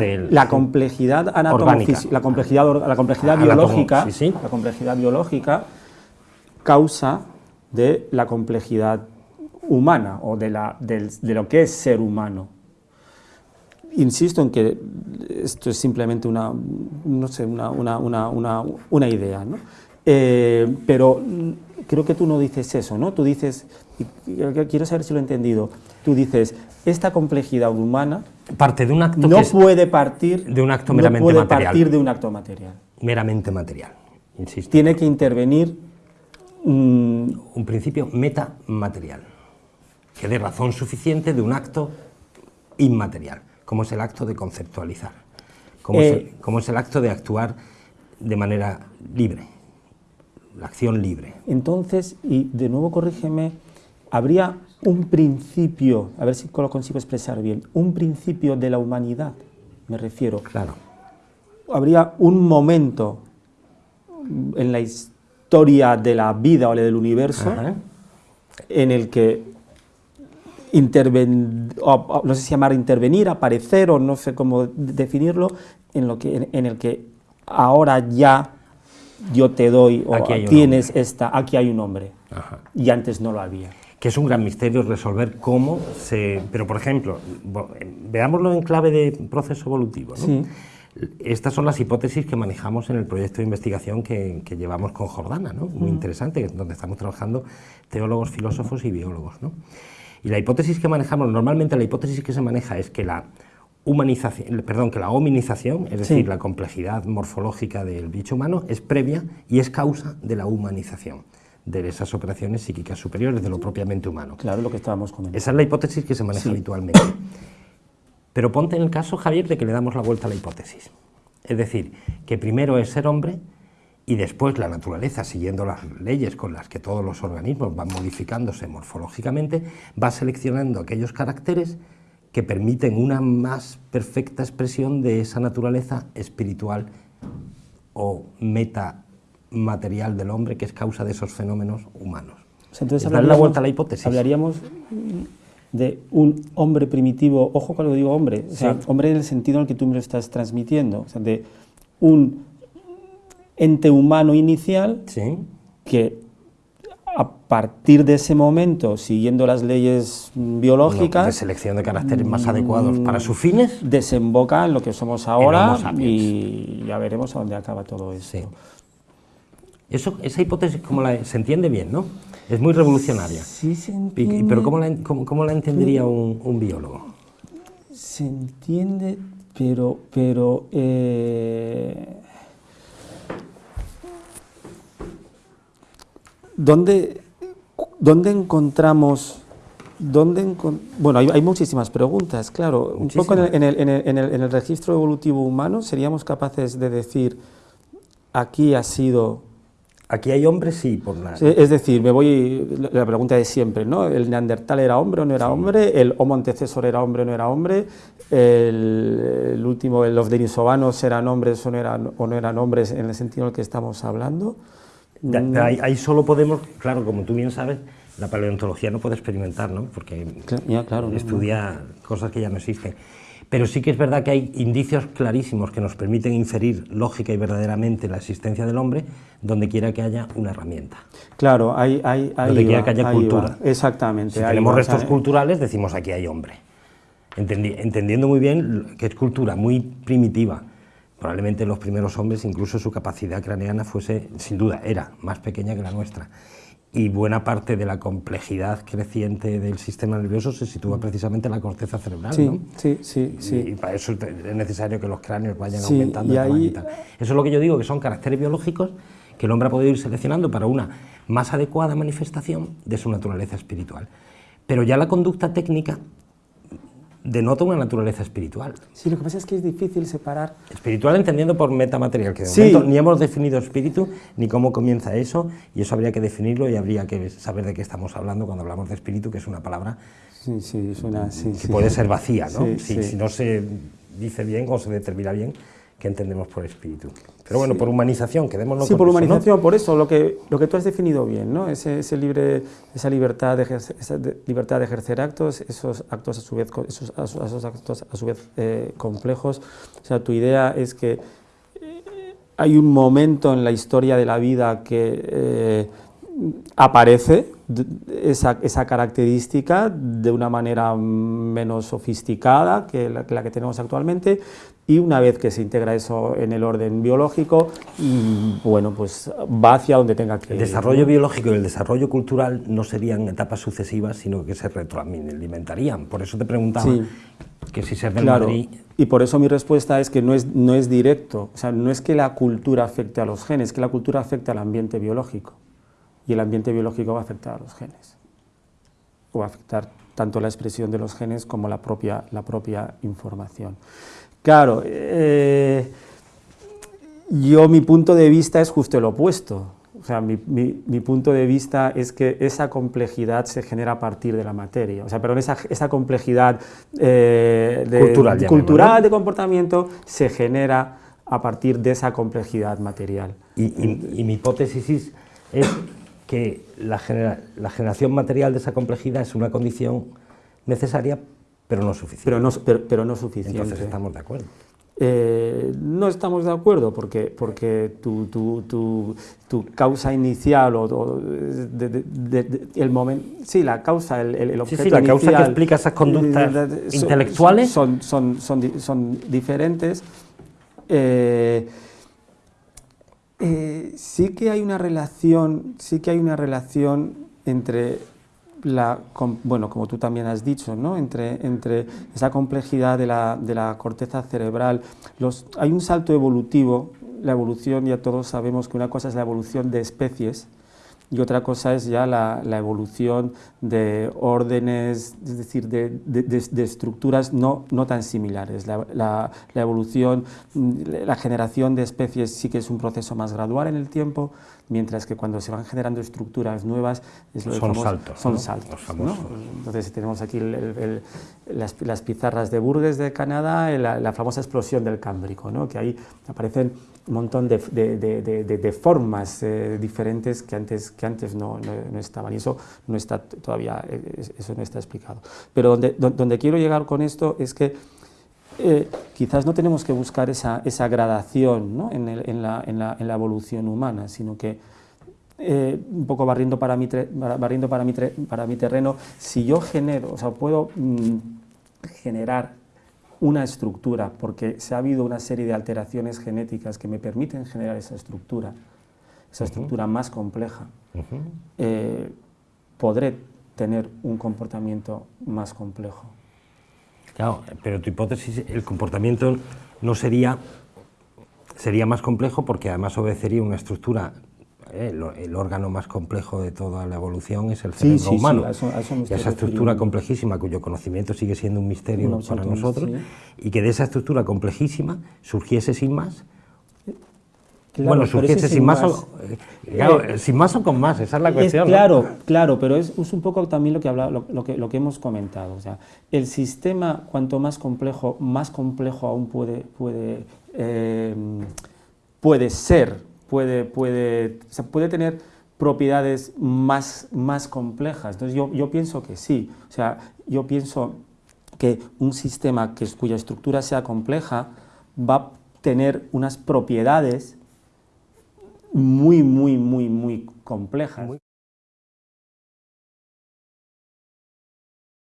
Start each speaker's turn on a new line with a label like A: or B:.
A: del-
B: la complejidad la complejidad, la complejidad biológica,
A: sí, sí.
B: la complejidad biológica causa de la complejidad humana o de, la, del- de lo que es ser humano. Insisto en que esto es simplemente una, no sé, una, una- una- una- una idea, ¿no? Eh, pero creo que tú no dices eso, ¿no? Tú dices, quiero saber si lo he entendido, tú dices, esta complejidad humana
A: Parte de un acto
B: no
A: que
B: puede partir
A: de un acto
B: no
A: meramente
B: puede
A: material.
B: partir de un acto material.
A: meramente material, insisto.
B: Tiene que intervenir mm,
A: un principio metamaterial, que dé razón suficiente de un acto inmaterial, como es el acto de conceptualizar, como, es,
B: Eh,
A: el, como es el acto de actuar de manera libre, la acción libre.
B: Entonces, y de nuevo corrígeme, habría un principio, a ver si lo consigo expresar bien, un principio de la humanidad, me refiero.
A: Claro,
B: Habría un momento en la historia de la vida o del universo
A: Ajá.
B: en el que interven, o- no sé si llamar intervenir, aparecer o no sé cómo definirlo, en, lo que, en, en el que ahora ya yo te doy o
A: Aquí
B: tienes esta, aquí hay un hombre
A: Ajá.
B: y antes no lo había.
A: que es un gran misterio resolver cómo se... Pero, por ejemplo, veámoslo en clave de proceso evolutivo. ¿no?
B: Sí.
A: Estas son las hipótesis que manejamos en el proyecto de investigación que, que llevamos con Jordana, ¿no? muy interesante, donde estamos trabajando teólogos, filósofos y biólogos. ¿no? Y la hipótesis que manejamos, normalmente la hipótesis que se maneja es que la humanización, perdón, que la hominización, es
B: Sí.
A: decir, la complejidad morfológica del bicho humano, es previa y es causa de la humanización, de esas operaciones psíquicas superiores, de lo propiamente humano.
B: Claro, lo que estábamos comentando.
A: Esa es la hipótesis que se maneja habitualmente. Pero ponte en el caso, Javier, de que le damos la vuelta a la hipótesis. Es decir, que primero es ser hombre y después la naturaleza, siguiendo las leyes con las que todos los organismos van modificándose morfológicamente, va seleccionando aquellos caracteres que permiten una más perfecta expresión de esa naturaleza espiritual o metamaterial del hombre que es causa de esos fenómenos humanos.
B: O sea, entonces
A: Es darle la
B: hablaríamos-
A: vuelta a la hipótesis.
B: Hablaríamos de un hombre primitivo, ojo cuando digo hombre, o sea,
A: Sí.
B: hombre en el sentido en el que tú me lo estás transmitiendo, o sea, de un ente humano inicial
A: Sí.
B: que a partir de ese momento, siguiendo las leyes biológicas,
A: de selección de caracteres más adecuados para sus fines.
B: desemboca en lo que somos ahora y ya veremos a dónde acaba todo esto.
A: Sí. Eso, esa hipótesis como la, se entiende bien, ¿no? Es muy revolucionaria.
B: Sí se entiende,
A: Pero ¿cómo la, cómo- cómo la entendería un, un biólogo?
B: se entiende, pero, pero eh, ¿dónde, dónde encontramos ¿Dónde encon- bueno, hay, hay muchísimas preguntas, claro. Un poco en el, en, el, en, el, en el- registro evolutivo humano seríamos capaces de decir aquí ha sido
A: Aquí hay hombres, sí, por.
B: Sí, Es decir, me voy la pregunta de siempre, ¿no? ¿El neandertal era hombre o no era hombre? ¿El homo antecesor era hombre o no era hombre? ¿El, el último, los denisovanos eran hombres o no eran, o no eran hombres en el sentido en el que estamos hablando?
A: Da- ahí, ahí solo podemos, claro, como tú bien sabes, la paleontología no puede experimentar, ¿no? Porque
B: ya, claro, no,
A: estudia cosas que ya no existen. Pero sí que es verdad que hay indicios clarísimos que nos permiten inferir lógica y verdaderamente la existencia del hombre donde quiera que haya una herramienta.
B: Claro, ahí, ahí
A: Donde quiera que haya cultura.
B: Exactamente.
A: Si tenemos restos culturales, decimos aquí hay hombre. Entendi- entendiendo muy bien que es cultura muy primitiva. Probablemente los primeros hombres, incluso su capacidad craneana fuese, sin duda, era más pequeña que la nuestra. Y buena parte de la complejidad creciente del sistema nervioso se sitúa precisamente en la corteza cerebral.
B: Sí,
A: ¿no?
B: sí, sí, sí.
A: Y para eso es necesario que los cráneos vayan
B: Sí,
A: aumentando
B: y ahí-
A: tal. Eso es lo que yo digo, que son caracteres biológicos que el hombre ha podido ir seleccionando para una más adecuada manifestación de su naturaleza espiritual. Pero ya la conducta técnica denota una naturaleza espiritual.
B: Sí, lo que pasa es que es difícil separar
A: Espiritual entendiendo por metamaterial, que de
B: Sí.
A: momento ni hemos definido espíritu, ni cómo comienza eso, y eso habría que definirlo y habría que saber de qué estamos hablando cuando hablamos de espíritu, que es una palabra
B: Sí, sí, suena
A: que puede ser vacía, ¿no? Si, si no se dice bien o se determina bien que entendemos por espíritu. Pero bueno, por humanización, quedémonos
B: Sí,
A: con
B: por
A: eso, ¿no?
B: humanización, por eso, lo que, lo que tú has definido bien, ¿no? Ese, ese libre, esa, libertad de ejercer, esa de- libertad de ejercer actos, esos actos a su vez, esos, esos actos a su vez eh, complejos. O sea, tu idea es que eh, hay un momento en la historia de la vida que eh, aparece esa, esa característica de una manera menos sofisticada que la, que la que tenemos actualmente y una vez que se integra eso en el orden biológico, bueno, pues va hacia donde tenga que
A: El
B: ir,
A: desarrollo
B: ¿no?
A: biológico y el desarrollo cultural no serían etapas sucesivas, sino que se retroalimentarían. Por eso te preguntaba
B: Sí.
A: que si del
B: Claro,
A: Madrid...
B: y por eso mi respuesta es que no es, no es directo, o sea, no es que la cultura afecte a los genes, es que la cultura afecta al ambiente biológico y el ambiente biológico va a afectar a los genes, o va a afectar tanto la expresión de los genes como la propia, la propia información. Claro, eh, yo mi punto de vista es justo el opuesto. O sea, mi, mi- mi punto de vista es que esa complejidad se genera a partir de la materia. O sea, perdón, esa, esa complejidad eh, de,
A: Cultural, llamémoslo,
B: cultural de comportamiento se genera a partir de esa complejidad material.
A: Y, y- y mi hipótesis es, es que la, genera- la generación material de esa complejidad es una condición necesaria, pero no suficiente.
B: Pero no, pero, pero no suficiente.
A: Entonces estamos de acuerdo.
B: Eh, no estamos de acuerdo porque, porque tu, tu, tu, tu causa inicial o, o de- de- de- el momento, sí, la causa, el, el, el
A: Sí,
B: objeto
A: sí, la causa que
B: inicial,
A: explica esas conductas
B: son-
A: intelectuales.
B: son, son, son, son diferentes. Eh, eh, sí que hay una relación, sí que hay una relación entre la, bueno, como tú también has dicho, ¿no? entre, entre esa complejidad de la, de la corteza cerebral. Los, hay un salto evolutivo, la evolución, ya todos sabemos que una cosa es la evolución de especies y otra cosa es ya la, evolución de órdenes, es decir, de, estructuras no, no tan similares. La, la- evolución, la generación de especies sí que es un proceso más gradual en el tiempo, mientras que cuando se van generando estructuras nuevas es lo
A: Son
B: famoso-
A: saltos,
B: Son
A: ¿no?
B: saltos. ¿no? Entonces tenemos aquí el- el- el- las, las pizarras de Burgess de Canadá, la, la famosa explosión del Cámbrico, ¿no? que ahí aparecen un montón de, de- de- de- formas eh, diferentes que antes, que antes no, no- no estaban y eso no está todavía, eh, es- eso no está explicado. Pero donde, don- donde quiero llegar con esto es que eh, quizás no tenemos que buscar esa, esa gradación ¿no? en, el- en la, en la- en la evolución humana, sino que eh, un poco barriendo para mi, tre- para- barriendo para mi, tre- para mi terreno, si yo genero, o sea, puedo mm, generar una estructura, porque se ha habido una serie de alteraciones genéticas que me permiten generar esa estructura, esa estructura más compleja, eh, podré tener un comportamiento más complejo.
A: Claro, pero tu hipótesis, el comportamiento no sería, sería más complejo porque además obedecería una estructura, eh, el, el órgano más complejo de toda la evolución es el cerebro
B: sí, sí,
A: humano.
B: a eso- a eso me
A: y
B: estoy
A: esa estructura complejísima cuyo conocimiento sigue siendo un misterio para nosotros, y que de esa estructura complejísima surgiese sin más,
B: Claro,
A: bueno, surgiese
B: ese
A: sin más, o, eh, claro, eh, sin más o con más, esa es la cuestión.
B: Es
A: ¿no?
B: claro, claro, pero es, es un poco también lo que, habla, lo, lo que, lo que hemos comentado. O sea, el sistema, cuanto más complejo, más complejo aún puede, puede, eh, puede ser, puede, puede, o sea, puede tener propiedades más, más complejas. Entonces yo, yo pienso que sí. O sea, yo pienso que un sistema que, cuya estructura sea compleja va a tener unas propiedades muy, muy, muy, muy complejas.